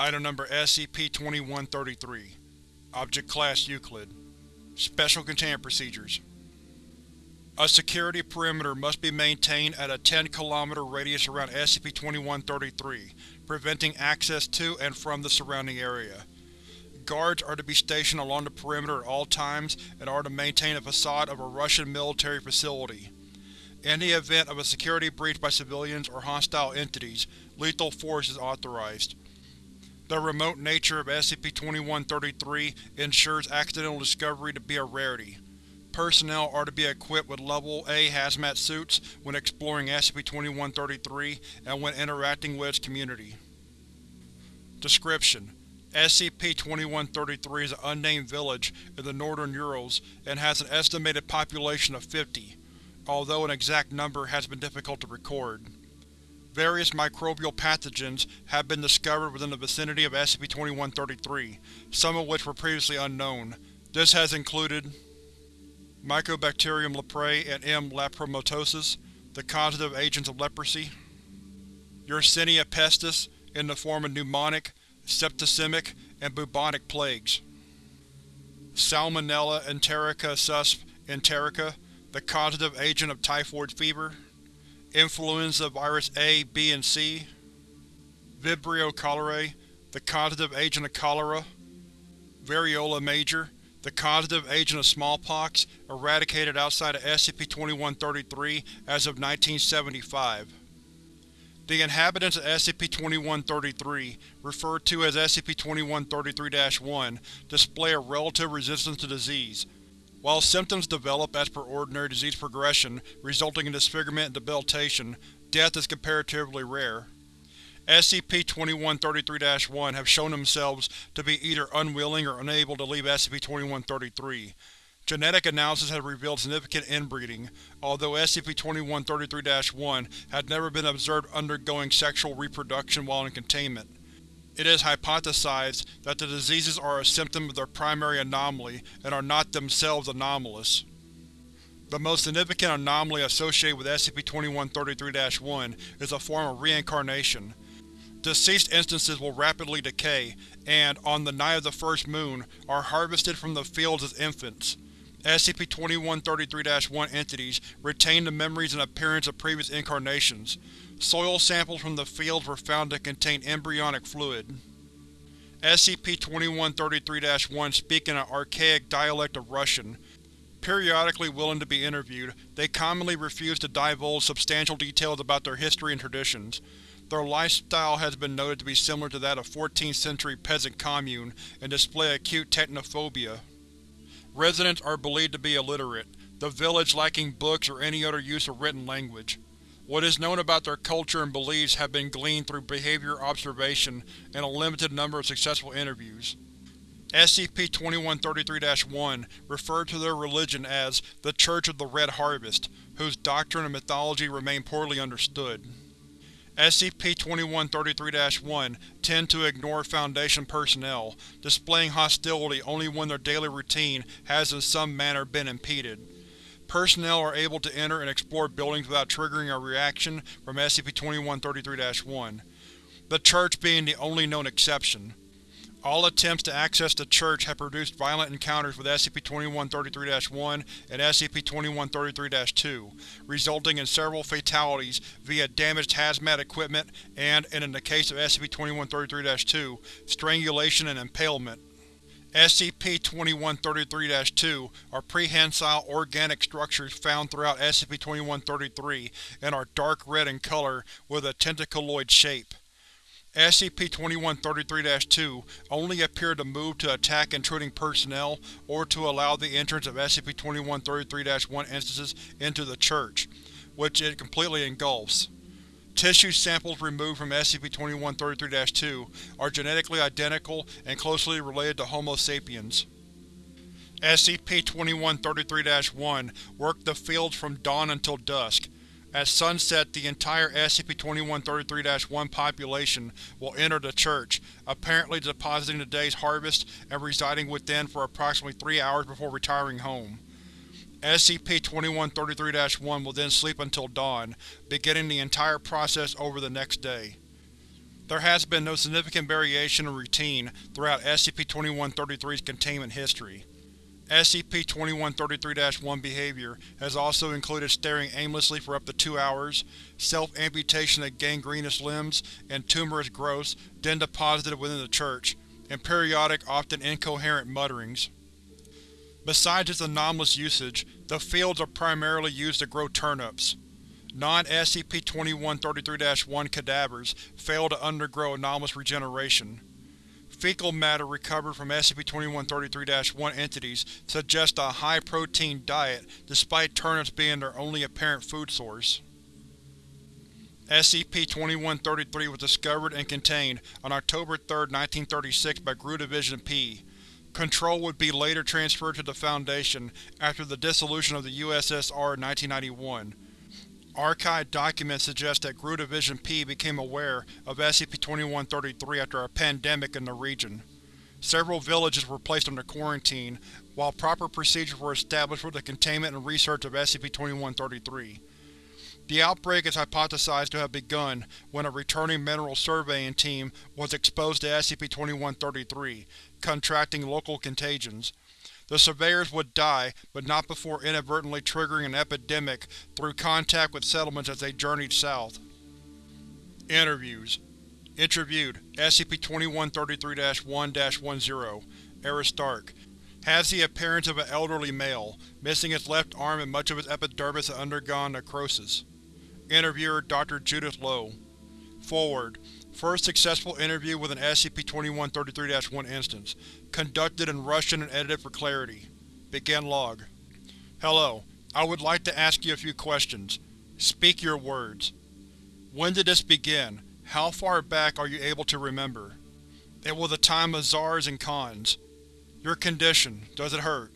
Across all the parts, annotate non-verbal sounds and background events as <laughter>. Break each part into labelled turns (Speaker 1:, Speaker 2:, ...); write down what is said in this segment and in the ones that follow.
Speaker 1: Item Number SCP-2133 Object Class Euclid Special Containment Procedures A security perimeter must be maintained at a 10 km radius around SCP-2133, preventing access to and from the surrounding area. Guards are to be stationed along the perimeter at all times and are to maintain a facade of a Russian military facility. In the event of a security breach by civilians or hostile entities, lethal force is authorized. The remote nature of SCP-2133 ensures accidental discovery to be a rarity. Personnel are to be equipped with Level A hazmat suits when exploring SCP-2133 and when interacting with its community. Description: SCP-2133 is an unnamed village in the northern Urals and has an estimated population of 50, although an exact number has been difficult to record. Various microbial pathogens have been discovered within the vicinity of SCP-2133, some of which were previously unknown. This has included Mycobacterium leprae and M. lepromatosis, the causative agents of leprosy, Yersinia pestis, in the form of pneumonic, septicemic, and bubonic plagues, Salmonella enterica susp enterica, the causative agent of typhoid fever, influenza virus A, B, and C, Vibrio cholerae, the causative agent of cholera, Variola major, the causative agent of smallpox, eradicated outside of SCP-2133 as of 1975. The inhabitants of SCP-2133, referred to as SCP-2133-1, display a relative resistance to disease, while symptoms develop as per ordinary disease progression, resulting in disfigurement and debilitation, death is comparatively rare. SCP-2133-1 have shown themselves to be either unwilling or unable to leave SCP-2133. Genetic analysis has revealed significant inbreeding, although SCP-2133-1 had never been observed undergoing sexual reproduction while in containment. It is hypothesized that the diseases are a symptom of their primary anomaly and are not themselves anomalous. The most significant anomaly associated with SCP-2133-1 is a form of reincarnation. Deceased instances will rapidly decay, and, on the night of the first moon, are harvested from the fields as infants. SCP-2133-1 entities retain the memories and appearance of previous incarnations. Soil samples from the fields were found to contain embryonic fluid. SCP-2133-1 speak in an archaic dialect of Russian. Periodically willing to be interviewed, they commonly refuse to divulge substantial details about their history and traditions. Their lifestyle has been noted to be similar to that of 14th century peasant commune and display acute technophobia. Residents are believed to be illiterate, the village lacking books or any other use of written language. What is known about their culture and beliefs have been gleaned through behavior observation and a limited number of successful interviews. SCP-2133-1 referred to their religion as the Church of the Red Harvest, whose doctrine and mythology remain poorly understood. SCP-2133-1 tend to ignore Foundation personnel, displaying hostility only when their daily routine has in some manner been impeded. Personnel are able to enter and explore buildings without triggering a reaction from SCP-2133-1, the Church being the only known exception. All attempts to access the Church have produced violent encounters with SCP-2133-1 and SCP-2133-2, resulting in several fatalities via damaged hazmat equipment and, in the case of SCP-2133-2, strangulation and impalement. SCP-2133-2 are prehensile organic structures found throughout SCP-2133 and are dark red in color with a tentaculoid shape. SCP-2133-2 only appeared to move to attack intruding personnel or to allow the entrance of SCP-2133-1 instances into the Church, which it completely engulfs. Tissue samples removed from SCP-2133-2 are genetically identical and closely related to Homo sapiens. SCP-2133-1 worked the fields from dawn until dusk. At sunset the entire SCP-2133-1 population will enter the church, apparently depositing the day's harvest and residing within for approximately three hours before retiring home. SCP-2133-1 will then sleep until dawn, beginning the entire process over the next day. There has been no significant variation in routine throughout SCP-2133's containment history. SCP-2133-1 behavior has also included staring aimlessly for up to two hours, self-amputation of gangrenous limbs and tumorous growths then deposited within the church, and periodic, often incoherent mutterings. Besides its anomalous usage, the fields are primarily used to grow turnips. Non-SCP-2133-1 cadavers fail to undergo anomalous regeneration. Fecal matter recovered from SCP-2133-1 entities suggests a high-protein diet despite turnips being their only apparent food source. SCP-2133 was discovered and contained on October 3, 1936 by GRU Division P. Control would be later transferred to the Foundation after the dissolution of the USSR in 1991. Archived documents suggest that GRU Division P became aware of SCP-2133 after a pandemic in the region. Several villages were placed under quarantine, while proper procedures were established for the containment and research of SCP-2133. The outbreak is hypothesized to have begun when a returning mineral surveying team was exposed to SCP-2133, contracting local contagions. The surveyors would die, but not before inadvertently triggering an epidemic through contact with settlements as they journeyed south. Interviews Interviewed SCP-2133-1-10 Aristark Has the appearance of an elderly male, missing its left arm and much of its epidermis had undergone necrosis. Interviewer Dr. Judith Lowe Forward First successful interview with an SCP-2133-1 instance. Conducted in Russian and edited for clarity. Begin log. Hello. I would like to ask you a few questions. Speak your words. When did this begin? How far back are you able to remember? It was a time of czars and khans. Your condition, does it hurt?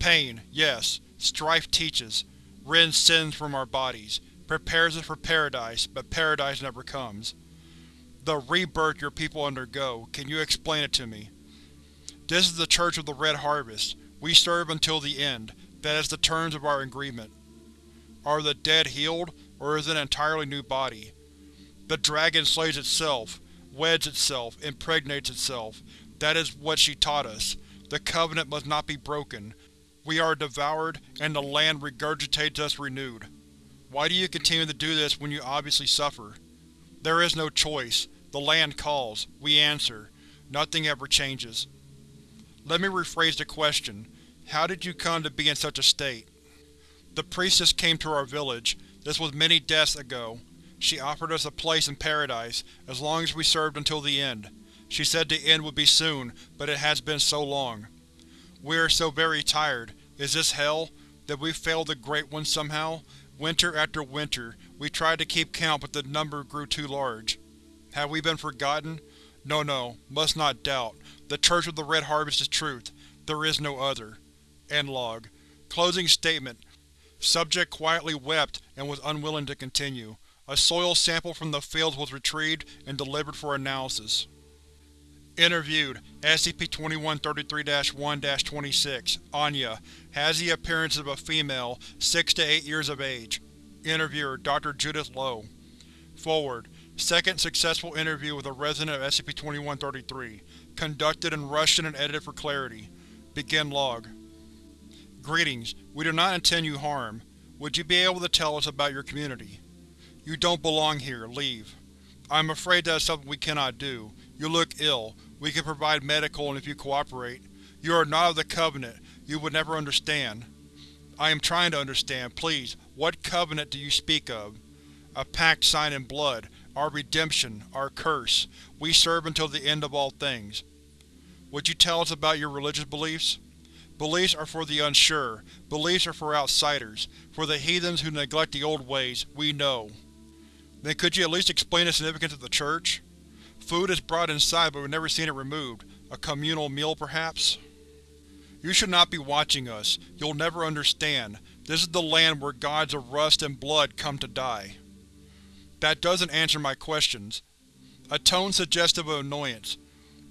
Speaker 1: Pain, yes. Strife teaches. Rends sins from our bodies. Prepares us for paradise, but paradise never comes. The rebirth your people undergo, can you explain it to me? This is the Church of the Red Harvest. We serve until the end. That is the terms of our agreement. Are the dead healed, or is it an entirely new body? The dragon slays itself, weds itself, impregnates itself. That is what she taught us. The Covenant must not be broken. We are devoured, and the land regurgitates us renewed. Why do you continue to do this when you obviously suffer? There is no choice. The land calls. We answer. Nothing ever changes. Let me rephrase the question. How did you come to be in such a state? The priestess came to our village. This was many deaths ago. She offered us a place in paradise, as long as we served until the end. She said the end would be soon, but it has been so long. We are so very tired. Is this hell? Did we fail the Great One somehow? Winter after winter, we tried to keep count but the number grew too large. Have we been forgotten? No, no, must not doubt. The Church of the Red Harvest is truth. There is no other. End log. Closing statement. Subject quietly wept and was unwilling to continue. A soil sample from the fields was retrieved and delivered for analysis. Interviewed SCP-2133-1-26 Anya has the appearance of a female, 6 to 8 years of age. Interviewer Dr. Judith Lowe Forward Second successful interview with a resident of SCP-2133. Conducted in Russian and edited for clarity. Begin log. Greetings. We do not intend you harm. Would you be able to tell us about your community? You don't belong here. Leave. I am afraid that is something we cannot do. You look ill. We can provide medical and if you cooperate. You are not of the Covenant. You would never understand. I am trying to understand. Please, what Covenant do you speak of? A pact signed in blood. Our redemption. Our curse. We serve until the end of all things. Would you tell us about your religious beliefs? Beliefs are for the unsure. Beliefs are for outsiders. For the heathens who neglect the old ways, we know. Then could you at least explain the significance of the Church? Food is brought inside but we've never seen it removed. A communal meal, perhaps? You should not be watching us. You'll never understand. This is the land where gods of rust and blood come to die. That doesn't answer my questions. A tone suggestive of annoyance.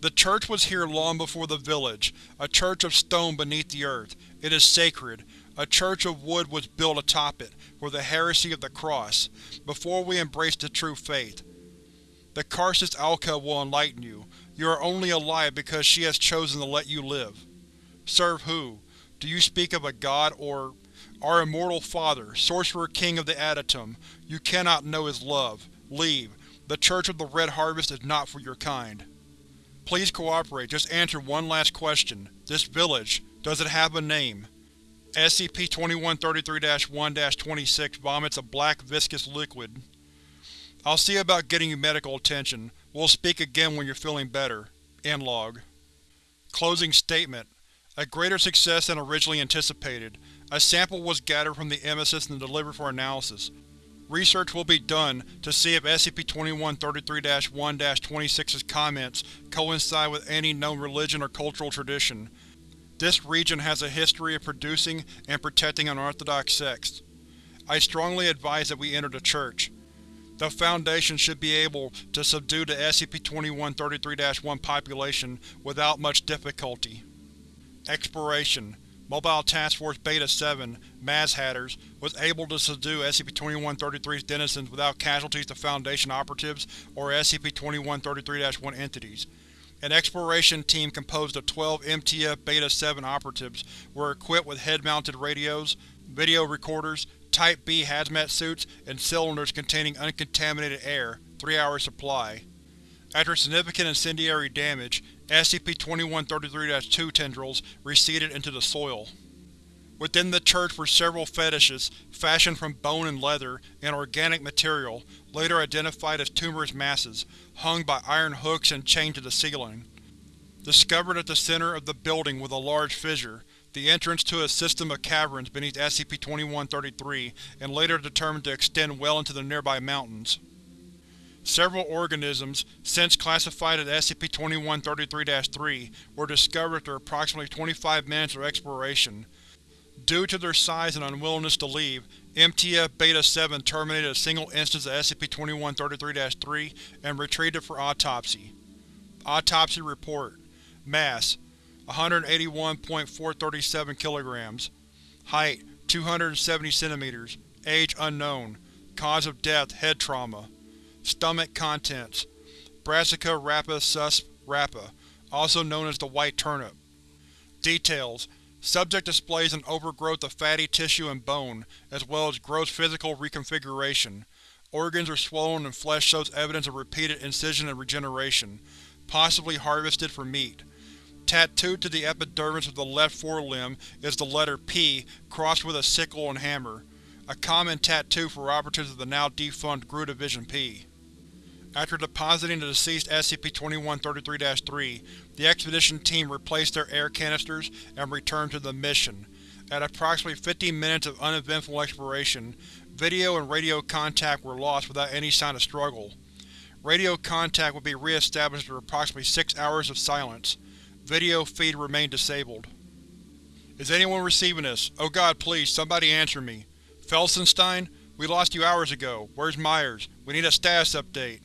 Speaker 1: The church was here long before the village, a church of stone beneath the earth. It is sacred. A church of wood was built atop it, for the heresy of the cross, before we embraced the true faith. The Karsus Alka will enlighten you. You are only alive because she has chosen to let you live. Serve who? Do you speak of a god or… Our immortal father, Sorcerer King of the Adytum. You cannot know his love. Leave. The Church of the Red Harvest is not for your kind. Please cooperate, just answer one last question. This village, does it have a name? SCP-2133-1-26 vomits a black, viscous liquid. I'll see about getting you medical attention. We'll speak again when you're feeling better. End log. Closing statement. A greater success than originally anticipated. A sample was gathered from the emesis and delivered for analysis. Research will be done to see if SCP-2133-1-26's comments coincide with any known religion or cultural tradition. This region has a history of producing and protecting unorthodox sects. I strongly advise that we enter the Church. The Foundation should be able to subdue the SCP-2133-1 population without much difficulty. Exploration Mobile Task Force Beta-7, Maz Hatters, was able to subdue SCP-2133's denizens without casualties to Foundation operatives or SCP-2133-1 entities. An exploration team composed of 12 MTF Beta-7 operatives were equipped with head-mounted radios, video recorders, Type B hazmat suits, and cylinders containing uncontaminated air, 3-hour supply. After significant incendiary damage, SCP-2133-2 tendrils receded into the soil. Within the church were several fetishes, fashioned from bone and leather and organic material, later identified as tumorous masses, hung by iron hooks and chained to the ceiling. Discovered at the center of the building was a large fissure, the entrance to a system of caverns beneath SCP-2133, and later determined to extend well into the nearby mountains. Several organisms, since classified as SCP-2133-3, were discovered after approximately 25 minutes of exploration. Due to their size and unwillingness to leave, MTF Beta-7 terminated a single instance of SCP-2133-3 and retrieved it for autopsy. Autopsy Report. Mass 181.437 kg Height 270 cm Age unknown. Cause of death head trauma Stomach contents Brassica rapa sus rapa, also known as the white turnip. Details Subject displays an overgrowth of fatty tissue and bone, as well as gross physical reconfiguration. Organs are swollen and flesh shows evidence of repeated incision and regeneration, possibly harvested for meat. Tattooed to the epidermis of the left forelimb is the letter P crossed with a sickle and hammer, a common tattoo for operatives of the now defunct GRU Division P. After depositing the deceased SCP-2133-3, the expedition team replaced their air canisters and returned to the mission. At approximately 50 minutes of uneventful exploration, video and radio contact were lost without any sign of struggle. Radio contact would be re-established after approximately six hours of silence. Video feed remained disabled. Is anyone receiving this? Oh god, please, somebody answer me. Felsenstein? We lost you hours ago. Where's Myers? We need a status update.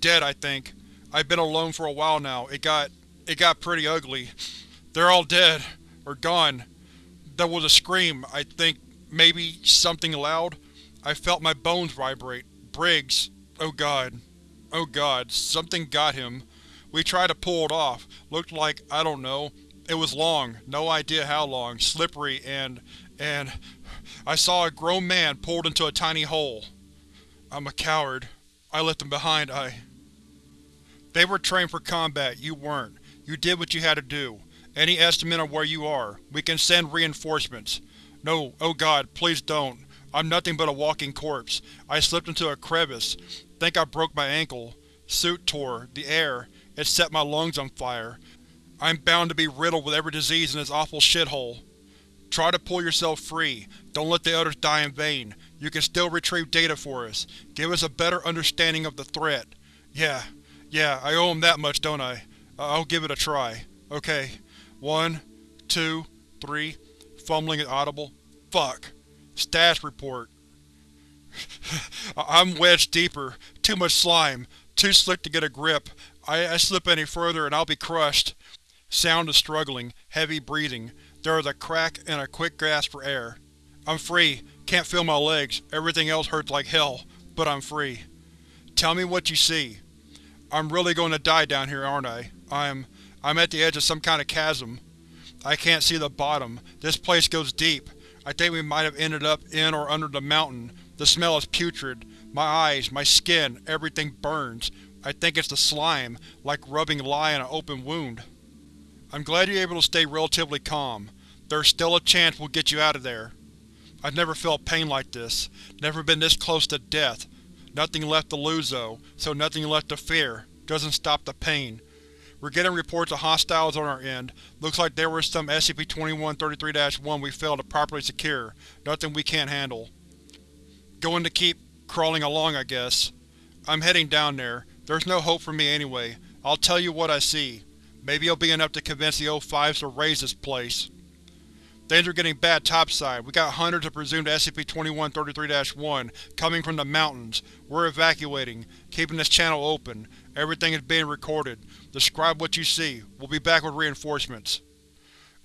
Speaker 1: Dead, I think. I've been alone for a while now. It got… it got pretty ugly. They're all dead. Or gone. There was a scream, I think, maybe something loud. I felt my bones vibrate. Briggs. Oh god. Oh god, something got him. We tried to pull it off. Looked like, I don't know. It was long, no idea how long, slippery, and… and… I saw a grown man pulled into a tiny hole. I'm a coward. I left him behind, I… They were trained for combat, you weren't. You did what you had to do. Any estimate on where you are? We can send reinforcements. No, oh god, please don't. I'm nothing but a walking corpse. I slipped into a crevice. Think I broke my ankle. Suit tore. The air. It set my lungs on fire. I'm bound to be riddled with every disease in this awful shithole. Try to pull yourself free. Don't let the others die in vain. You can still retrieve data for us. Give us a better understanding of the threat. Yeah, yeah, I owe him that much, don't I? I'll give it a try. Okay. One, two, three. Fumbling at audible. Fuck. Status report. <laughs> I'm wedged deeper. Too much slime. Too slick to get a grip. I, I slip any further and I'll be crushed. Sound is struggling. Heavy breathing. There is a crack and a quick gasp for air. I'm free. Can't feel my legs. Everything else hurts like hell. But I'm free. Tell me what you see. I'm really going to die down here, aren't I? I'm… I'm at the edge of some kind of chasm. I can't see the bottom. This place goes deep. I think we might have ended up in or under the mountain. The smell is putrid. My eyes, my skin, everything burns. I think it's the slime, like rubbing lye in an open wound. I'm glad you're able to stay relatively calm. There's still a chance we'll get you out of there. I've never felt pain like this. Never been this close to death. Nothing left to lose though, so nothing left to fear. Doesn't stop the pain. We're getting reports of hostiles on our end. Looks like there was some SCP-2133-1 we failed to properly secure. Nothing we can't handle. Going to keep crawling along, I guess. I'm heading down there. There's no hope for me anyway. I'll tell you what I see. Maybe it'll be enough to convince the O5s to raze this place. Things are getting bad topside. We got hundreds of presumed SCP-2133-1 coming from the mountains. We're evacuating, keeping this channel open. Everything is being recorded. Describe what you see. We'll be back with reinforcements.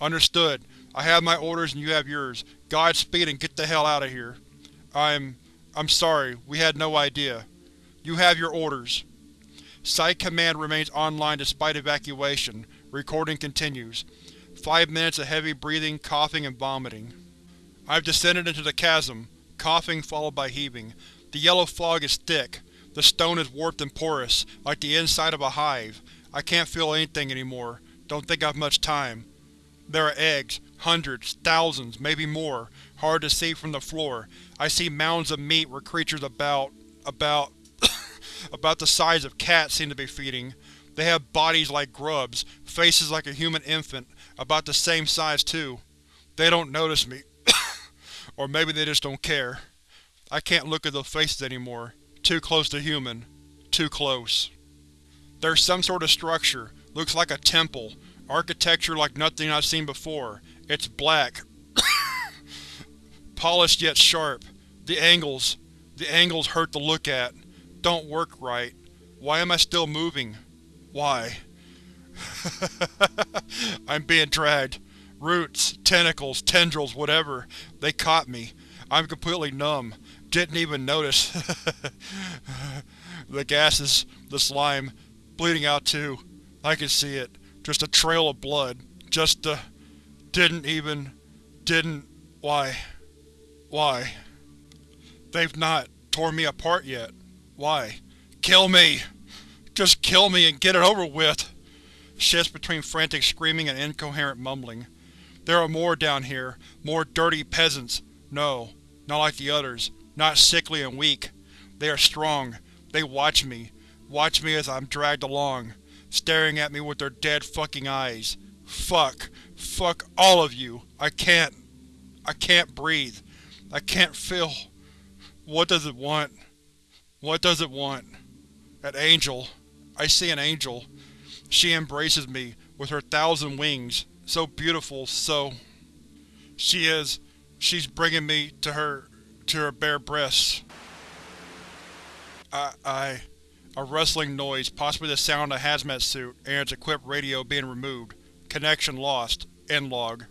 Speaker 1: Understood. I have my orders and you have yours. Godspeed and get the hell out of here. I'm… I'm sorry. We had no idea. You have your orders. Site Command remains online despite evacuation. Recording continues. Five minutes of heavy breathing, coughing, and vomiting. I've descended into the chasm, coughing followed by heaving. The yellow fog is thick. The stone is warped and porous, like the inside of a hive. I can't feel anything anymore. Don't think I've much time. There are eggs. Hundreds, thousands, maybe more. Hard to see from the floor. I see mounds of meat where creatures about… about… <coughs> about the size of cats seem to be feeding. They have bodies like grubs, faces like a human infant, about the same size too. They don't notice me. <coughs> or maybe they just don't care. I can't look at those faces anymore. Too close to human. Too close. There's some sort of structure. Looks like a temple. Architecture like nothing I've seen before. It's black. <coughs> Polished yet sharp. The angles. The angles hurt to look at. Don't work right. Why am I still moving? Why? <laughs> I'm being dragged. Roots, tentacles, tendrils, whatever. They caught me. I'm completely numb. Didn't even notice. <laughs> the gases, the slime, bleeding out too. I can see it. Just a trail of blood. Just, uh, didn't even, didn't, why, why? They've not torn me apart yet. Why? Kill me! Just kill me and get it over with! Shifts between frantic screaming and incoherent mumbling. There are more down here. More dirty peasants. No, not like the others. Not sickly and weak. They are strong. They watch me. Watch me as I'm dragged along. Staring at me with their dead fucking eyes. Fuck. Fuck all of you. I can't. I can't breathe. I can't feel. What does it want? What does it want? An angel. I see an angel. She embraces me, with her thousand wings. So beautiful, so… She is… she's bringing me to her… to her bare breasts. I… I… A rustling noise, possibly the sound of a hazmat suit and its equipped radio being removed. Connection lost. End log.